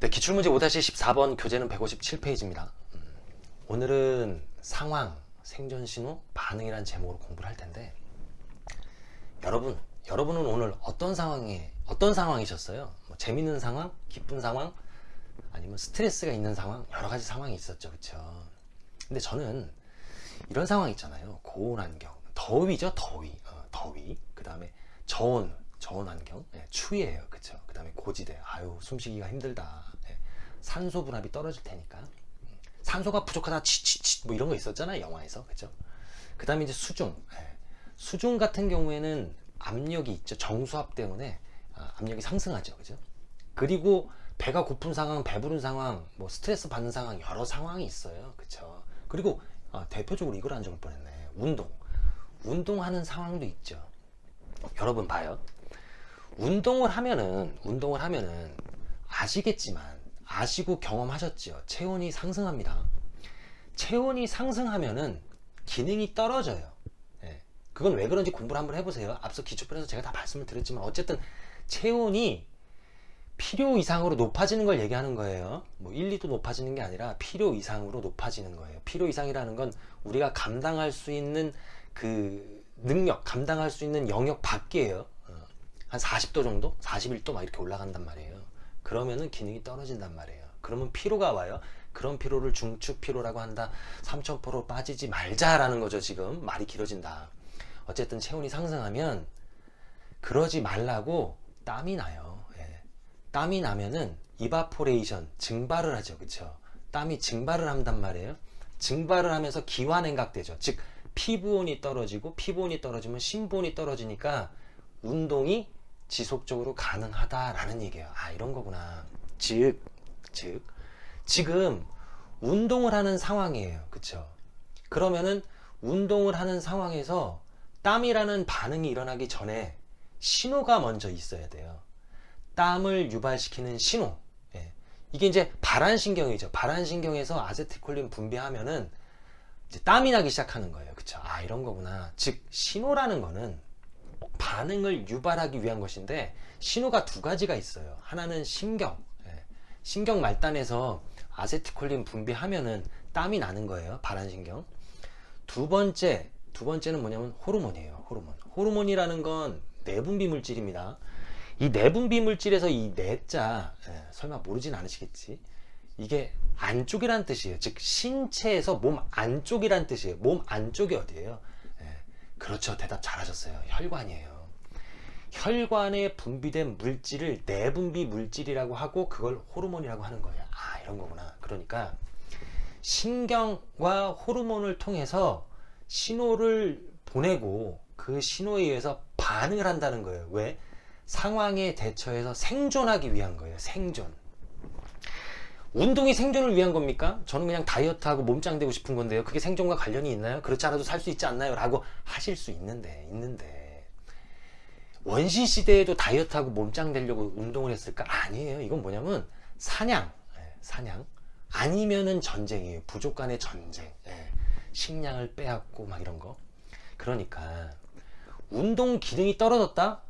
네, 기출문제 5-14번 교재는 157페이지입니다. 음, 오늘은 상황, 생존신호, 반응이라는 제목으로 공부를 할 텐데 여러분, 여러분은 오늘 어떤 상황에 어떤 상황이셨어요? 뭐 재밌는 상황, 기쁜 상황, 아니면 스트레스가 있는 상황, 여러 가지 상황이 있었죠, 그렇죠? 근데 저는 이런 상황 있잖아요. 고온 환경, 더위죠, 더위, 어, 더위. 그 다음에 저온, 저온 환경, 예, 추위예요, 그렇죠? 그 다음에 고지대, 아유 숨쉬기가 힘들다. 예, 산소 분압이 떨어질 테니까. 음, 산소가 부족하다, 치치치 뭐 이런 거 있었잖아요, 영화에서, 그렇죠? 그 다음에 이제 수중, 예, 수중 같은 경우에는 압력이 있죠, 정수압 때문에 아, 압력이 상승하죠, 그죠? 그리고 배가 고픈 상황, 배부른 상황, 뭐 스트레스 받는 상황 여러 상황이 있어요, 그렇죠? 그리고 아, 대표적으로 이걸 안 적을 뻔했네. 운동. 운동하는 상황도 있죠. 여러분 봐요. 운동을 하면은 운동을 하면은 아시겠지만 아시고 경험하셨죠. 체온이 상승합니다. 체온이 상승하면은 기능이 떨어져요. 예. 그건 왜 그런지 공부를 한번 해보세요. 앞서 기초편에서 제가 다 말씀을 드렸지만 어쨌든 체온이 필요 이상으로 높아지는 걸 얘기하는 거예요. 뭐 1, 2도 높아지는 게 아니라 필요 이상으로 높아지는 거예요. 필요 이상이라는 건 우리가 감당할 수 있는 그 능력, 감당할 수 있는 영역 밖이에요. 어. 한 40도 정도? 41도 막 이렇게 올라간단 말이에요. 그러면은 기능이 떨어진단 말이에요. 그러면 피로가 와요. 그런 피로를 중축 피로라고 한다. 3000%로 빠지지 말자라는 거죠, 지금. 말이 길어진다. 어쨌든 체온이 상승하면 그러지 말라고 땀이 나요. 땀이 나면은 이바포레이션 증발을 하죠 그쵸 땀이 증발을 한단 말이에요 증발을 하면서 기화냉각되죠 즉 피부온이 떨어지고 피부온이 떨어지면 심부온이 떨어지니까 운동이 지속적으로 가능하다라는 얘기예요. 아 이런 거구나. 즉, 즉 지금 운동을 하는 상황이에요. 그쵸? 그러면은 운동을 하는 상황에서 땀이라는 반응이 일어나기 전에 신호가 먼저 있어야 돼요. 땀을 유발시키는 신호. 예. 이게 이제 발한신경이죠. 발한신경에서 아세틸콜린 분비하면은 땀이 나기 시작하는 거예요. 그쵸? 아 이런 거구나. 즉 신호라는 거는 반응을 유발하기 위한 것인데 신호가 두 가지가 있어요. 하나는 신경. 예. 신경 말단에서 아세틸콜린 분비하면은 땀이 나는 거예요. 발한신경. 두 번째 두 번째는 뭐냐면 호르몬이에요. 호르몬. 호르몬이라는 건 내분비 물질입니다. 이 내분비 물질에서 이 내자 예, 설마 모르진 않으시겠지? 이게 안쪽이란 뜻이에요. 즉 신체에서 몸 안쪽이란 뜻이에요. 몸 안쪽이 어디예요? 예, 그렇죠. 대답 잘하셨어요. 혈관이에요. 혈관에 분비된 물질을 내분비 물질이라고 하고 그걸 호르몬이라고 하는 거예요. 아 이런 거구나. 그러니까 신경과 호르몬을 통해서 신호를 보내고 그 신호에 의해서 반응을 한다는 거예요. 왜? 상황에 대처해서 생존하기 위한 거예요. 생존 운동이 생존을 위한 겁니까? 저는 그냥 다이어트하고 몸짱 되고 싶은 건데요 그게 생존과 관련이 있나요? 그렇지 않아도 살 수 있지 않나요? 라고 하실 수 있는데 있는데 원시 시대에도 다이어트하고 몸짱 되려고 운동을 했을까? 아니에요 이건 뭐냐면 사냥 예, 사냥 아니면은 전쟁이에요 부족 간의 전쟁 예, 식량을 빼앗고 막 이런 거 그러니까 운동 기능이 떨어졌다?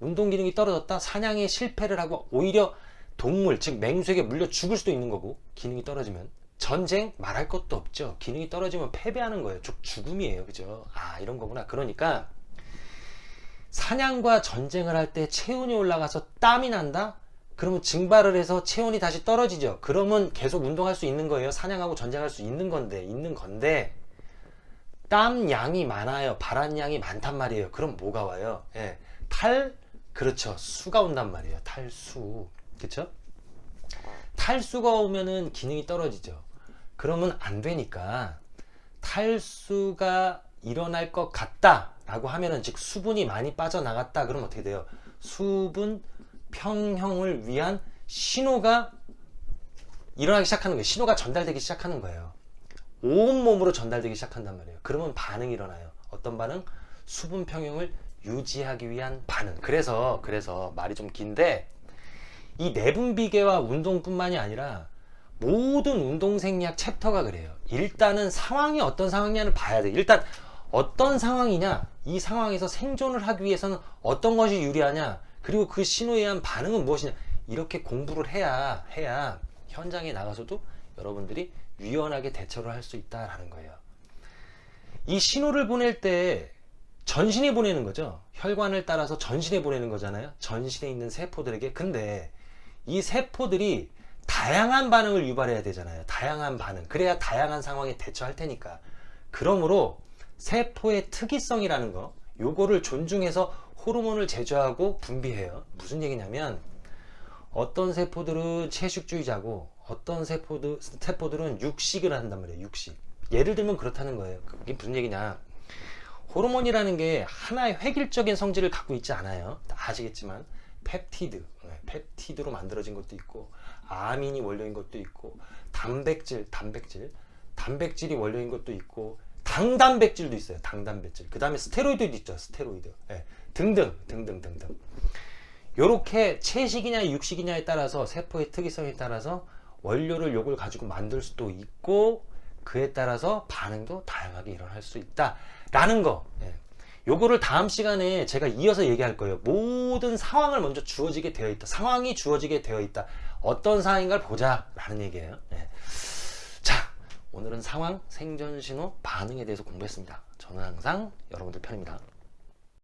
운동 기능이 떨어졌다 사냥에 실패를 하고 오히려 동물 즉 맹수에게 물려 죽을 수도 있는 거고 기능이 떨어지면. 전쟁? 말할 것도 없죠. 기능이 떨어지면 패배하는 거예요. 즉 죽음이에요. 그죠? 아 이런 거구나. 그러니까 사냥과 전쟁을 할 때 체온이 올라가서 땀이 난다? 그러면 증발을 해서 체온이 다시 떨어지죠. 그러면 계속 운동할 수 있는 거예요. 사냥하고 전쟁할 수 있는 건데 있는 건데 땀 양이 많아요. 발한 양이 많단 말이에요. 그럼 뭐가 와요? 예, 탈? 그렇죠. 수가 온단 말이에요. 탈수 그렇죠 탈수가 오면은 기능이 떨어지죠. 그러면 안 되니까 탈수가 일어날 것 같다 라고 하면은 즉 수분이 많이 빠져나갔다 그러면 어떻게 돼요? 수분 평형을 위한 신호가 일어나기 시작하는 거예요. 신호가 전달되기 시작하는 거예요. 온몸으로 전달되기 시작한단 말이에요. 그러면 반응이 일어나요. 어떤 반응? 수분 평형을 유지하기 위한 반응. 그래서 그래서 말이 좀 긴데 이 내분 비계와 운동뿐만이 아니라 모든 운동생리학 챕터가 그래요 일단은 상황이 어떤 상황이냐를 봐야 돼 일단 어떤 상황이냐 이 상황에서 생존을 하기 위해서는 어떤 것이 유리하냐 그리고 그 신호에 의한 반응은 무엇이냐 이렇게 공부를 해야 해야 현장에 나가서도 여러분들이 유연하게 대처를 할 수 있다라는 거예요. 이 신호를 보낼 때 전신에 보내는 거죠. 혈관을 따라서 전신에 보내는 거잖아요. 전신에 있는 세포들에게. 근데 이 세포들이 다양한 반응을 유발해야 되잖아요. 다양한 반응. 그래야 다양한 상황에 대처할 테니까. 그러므로 세포의 특이성이라는 거, 요거를 존중해서 호르몬을 제조하고 분비해요. 무슨 얘기냐면 어떤 세포들은 채식주의자고 어떤 세포들, 세포들은 육식을 한단 말이에요. 육식. 예를 들면 그렇다는 거예요. 그게 무슨 얘기냐. 호르몬이라는 게 하나의 획일적인 성질을 갖고 있지 않아요. 다 아시겠지만 펩티드, 네, 펩티드로 만들어진 것도 있고 아민이 원료인 것도 있고 단백질, 단백질, 단백질이 원료인 것도 있고 당단백질도 있어요. 당단백질. 그 다음에 스테로이드도 있죠. 스테로이드. 네, 등등 등등 등등. 요렇게 채식이냐 육식이냐에 따라서 세포의 특이성에 따라서 원료를 요걸 가지고 만들 수도 있고 그에 따라서 반응도 다양하게 일어날 수 있다 라는 거. 예. 요거를 다음 시간에 제가 이어서 얘기할 거예요. 모든 상황을 먼저 주어지게 되어 있다. 상황이 주어지게 되어 있다. 어떤 상황인가를 보자 라는 얘기예요. 예. 자, 오늘은 상황, 생존 신호, 반응에 대해서 공부했습니다. 저는 항상 여러분들 편입니다.